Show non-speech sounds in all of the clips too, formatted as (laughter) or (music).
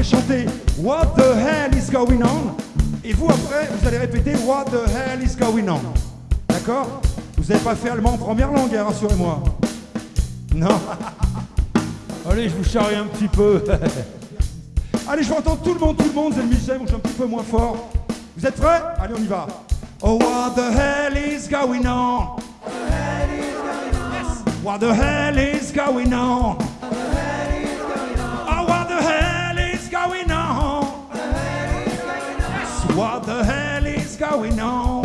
vais chanter What the hell is going on? Et vous, après, vous allez répéter What the hell is going on? D'accord? Vous n'avez pas fait allemand en première langue, hein, rassurez-moi. Non (laughs) Allez, je vous charrie un petit peu. (laughs) Allez, je veux entendre tout le monde, tout le monde, c'est le Michel, je suis un petit peu moins fort. Vous êtes prêts? Allez, on y va. Oh, what the hell is going on? What the hell is going on? Yes, what the hell is going on?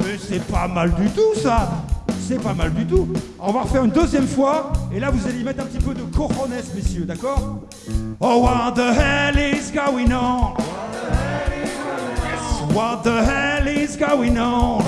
Mais c'est pas mal du tout ça. C'est pas mal du tout. On va refaire une deuxième fois. Et là, vous allez y mettre un petit peu de cojones, messieurs, d'accord? Oh, what the hell is going on? Yes, what the hell is going on?